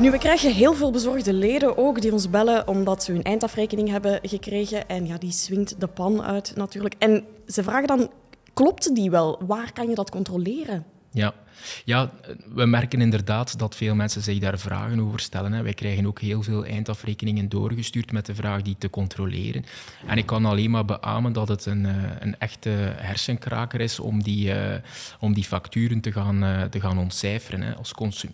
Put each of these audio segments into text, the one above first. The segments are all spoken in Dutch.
Nu, we krijgen heel veel bezorgde leden ook die ons bellen omdat ze hun eindafrekening hebben gekregen. En ja, die swingt de pan uit natuurlijk. En ze vragen dan, klopt die wel? Waar kan je dat controleren? Ja. ja, we merken inderdaad dat veel mensen zich daar vragen over stellen. Hè. Wij krijgen ook heel veel eindafrekeningen doorgestuurd met de vraag die te controleren. En ik kan alleen maar beamen dat het een, eh, een echte hersenkraker is om die, uh, om die facturen te gaan, uh, te gaan ontcijferen. Hè. Als,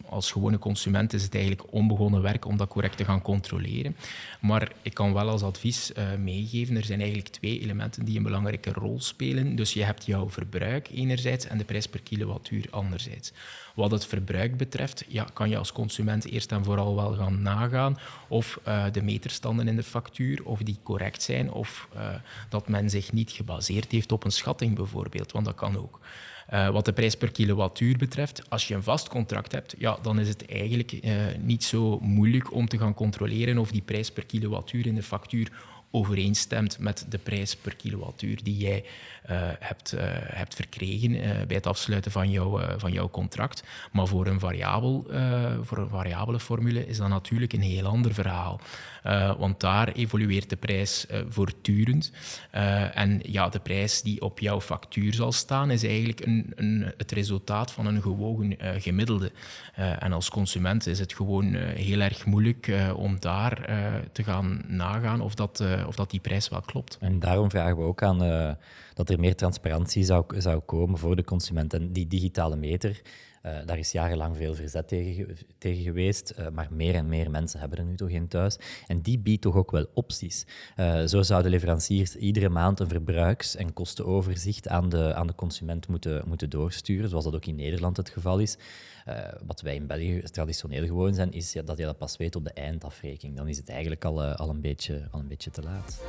als gewone consument is het eigenlijk onbegonnen werk om dat correct te gaan controleren. Maar ik kan wel als advies meegeven, er zijn eigenlijk twee elementen die een belangrijke rol spelen. Dus je hebt jouw verbruik enerzijds en de prijs per kilowattuur anderzijds. Wat het verbruik betreft, ja, kan je als consument eerst en vooral wel gaan nagaan of uh, de meterstanden in de factuur of die correct zijn of uh, dat men zich niet gebaseerd heeft op een schatting bijvoorbeeld, want dat kan ook. Uh, wat de prijs per kilowattuur betreft, als je een vast contract hebt, ja, dan is het eigenlijk niet zo moeilijk om te gaan controleren of die prijs per kilowattuur in de factuur overeenstemt met de prijs per kilowattuur die jij uh, hebt, uh, hebt verkregen uh, bij het afsluiten van, jou, van jouw contract. Maar voor een, variabel, voor een variabele formule is dat natuurlijk een heel ander verhaal. want daar evolueert de prijs voortdurend. en ja, de prijs die op jouw factuur zal staan, is eigenlijk een, een, het resultaat van een gewogen gemiddelde. en als consument is het gewoon heel erg moeilijk om daar te gaan nagaan of dat of dat die prijs wel klopt. En daarom vragen we ook aan uh, dat er meer transparantie zou, zou komen voor de consument. En die digitale meter, uh, daar is jarenlang veel verzet tegen, tegen geweest, uh, maar meer en meer mensen hebben er nu toch in thuis. En die biedt toch ook wel opties. zo zouden leveranciers iedere maand een verbruiks- en kostenoverzicht aan de, aan de consument moeten, moeten doorsturen, zoals dat ook in Nederland het geval is. Wat wij in België traditioneel gewoon zijn, is dat je dat pas weet op de eindafrekening. Dan is het eigenlijk al, al, een, beetje, al een beetje te laat.